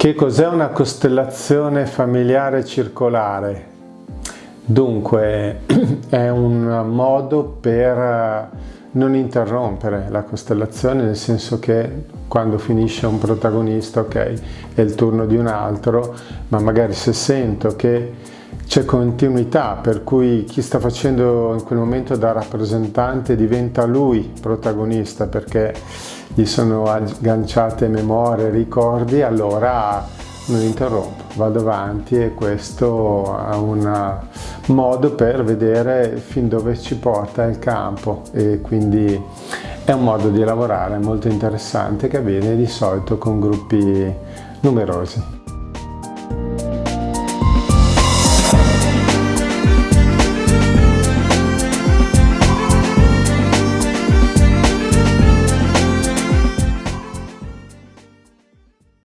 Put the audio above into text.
Che cos'è una costellazione familiare circolare? Dunque, è un modo per non interrompere la costellazione, nel senso che quando finisce un protagonista, ok, è il turno di un altro, ma magari se sento che c'è continuità, per cui chi sta facendo in quel momento da rappresentante diventa lui protagonista perché gli sono agganciate memorie, ricordi, allora non interrompo, vado avanti e questo è un modo per vedere fin dove ci porta il campo e quindi è un modo di lavorare molto interessante che avviene di solito con gruppi numerosi.